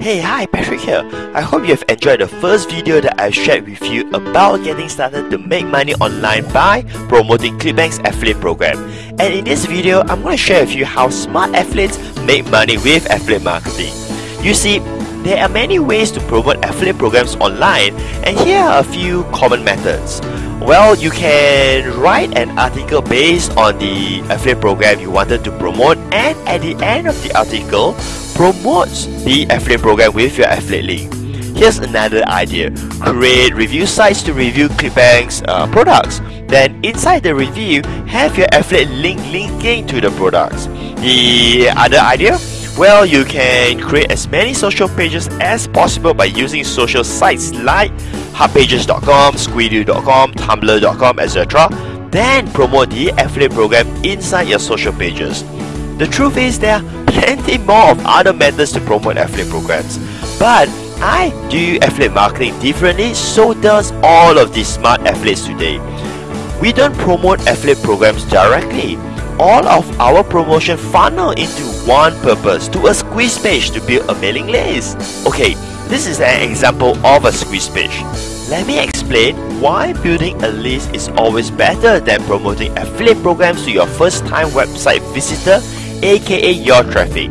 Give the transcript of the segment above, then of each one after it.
Hey, hi, Patric here. I hope you have enjoyed the first video that I shared with you about getting started to make money online by promoting ClickBank's affiliate program. And in this video, I'm going to share with you how smart affiliates make money with affiliate marketing. You see, there are many ways to promote affiliate programs online, and here are a few common methods. Well, you can write an article based on the affiliate program you wanted to promote, and at the end of the article, promote the affiliate program with your affiliate link. Here's another idea. Create review sites to review ClickBank's uh, products. Then inside the review, have your affiliate link linking to the products. The other idea? Well, you can create as many social pages as possible by using social sites like hubpages.com, squidoo.com, tumblr.com, etc. Then promote the affiliate program inside your social pages. The truth is there plenty more of other methods to promote affiliate programs. But I do affiliate marketing differently, so does all of these smart affiliates today. We don't promote affiliate programs directly all of our promotion funnel into one purpose to a squeeze page to build a mailing list. Okay, this is an example of a squeeze page. Let me explain why building a list is always better than promoting affiliate programs to your first time website visitor, aka your traffic.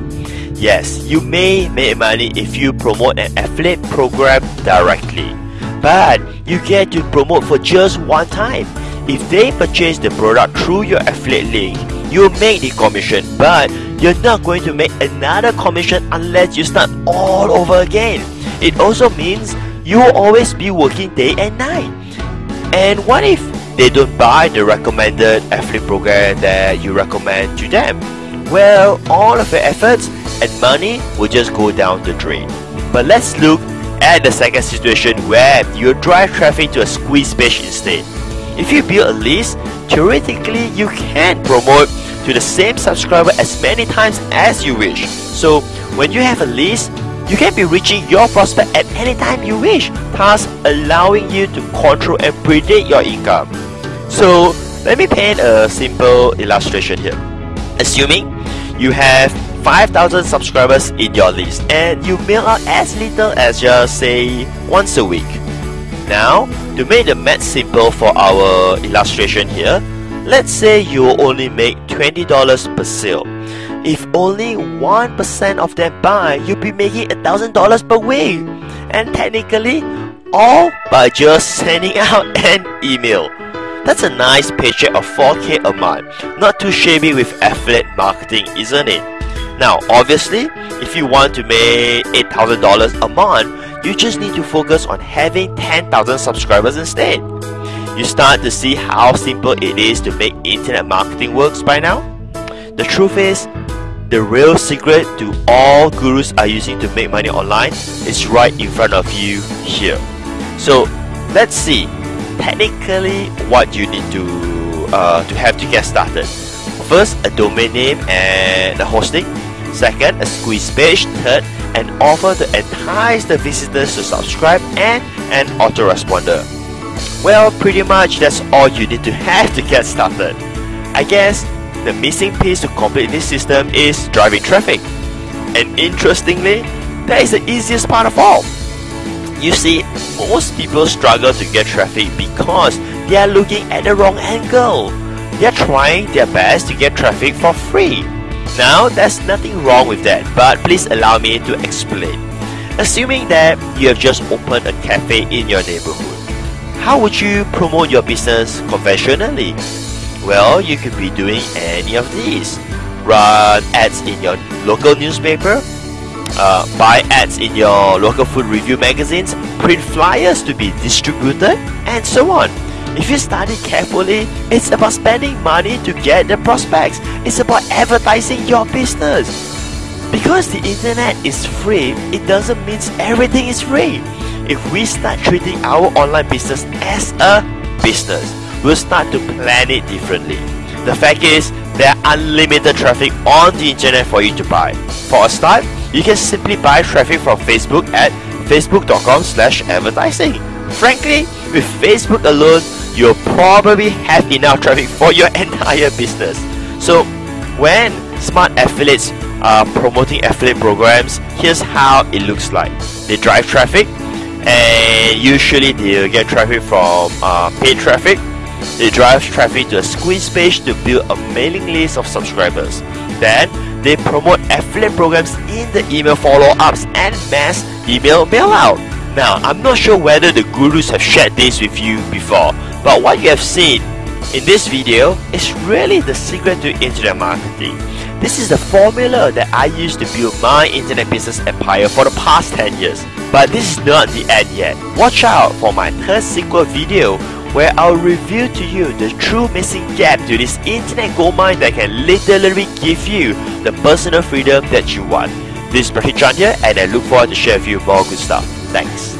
Yes, you may make money if you promote an affiliate program directly, but you get to promote for just one time. If they purchase the product through your affiliate link, you make the commission, but you're not going to make another commission unless you start all over again. It also means you will always be working day and night. And what if they don't buy the recommended affiliate program that you recommend to them? Well, all of your efforts and money will just go down the drain. But let's look at the second situation where you drive traffic to a squeeze page instead. If you build a list, theoretically you can promote to the same subscriber as many times as you wish. So when you have a list, you can be reaching your prospect at any time you wish, thus allowing you to control and predict your income. So let me paint a simple illustration here. Assuming you have 5,000 subscribers in your list and you mail out as little as just say once a week. Now, to make the math simple for our illustration here, Let's say you only make $20 per sale. If only 1% of them buy, you'll be making $1,000 per week. And technically, all by just sending out an email. That's a nice paycheck of 4k a month. Not too shabby with affiliate marketing, isn't it? Now, obviously, if you want to make $8,000 a month, you just need to focus on having 10,000 subscribers instead. You start to see how simple it is to make internet marketing works by now? The truth is, the real secret to all gurus are using to make money online is right in front of you here. So let's see technically what you need to uh, to have to get started. First, a domain name and a hosting. Second, a squeeze page. Third, an offer to entice the visitors to subscribe and an autoresponder. Well, pretty much that's all you need to have to get started. I guess the missing piece to complete this system is driving traffic. And interestingly, that is the easiest part of all. You see, most people struggle to get traffic because they are looking at the wrong angle. They are trying their best to get traffic for free. Now, there's nothing wrong with that, but please allow me to explain. Assuming that you have just opened a cafe in your neighborhood how would you promote your business conventionally? Well, you could be doing any of these. Run ads in your local newspaper, uh, buy ads in your local food review magazines, print flyers to be distributed, and so on. If you study carefully, it's about spending money to get the prospects. It's about advertising your business. Because the internet is free, it doesn't mean everything is free if we start treating our online business as a business, we'll start to plan it differently. The fact is, there are unlimited traffic on the internet for you to buy. For a start, you can simply buy traffic from Facebook at facebook.com slash advertising. Frankly, with Facebook alone, you'll probably have enough traffic for your entire business. So, when smart affiliates are promoting affiliate programs, here's how it looks like. They drive traffic, and usually they'll get traffic from uh, paid traffic. They drive traffic to a squeeze page to build a mailing list of subscribers. Then they promote affiliate programs in the email follow-ups and mass email mail-out. Now, I'm not sure whether the gurus have shared this with you before, but what you have seen in this video is really the secret to internet marketing. This is the formula that I use to build my internet business empire for the past 10 years. But this is not the end yet. Watch out for my third sequel video where I'll reveal to you the true missing gap to this internet goldmine that can literally give you the personal freedom that you want. This is Patric Chan here and I look forward to share with you more good stuff. Thanks.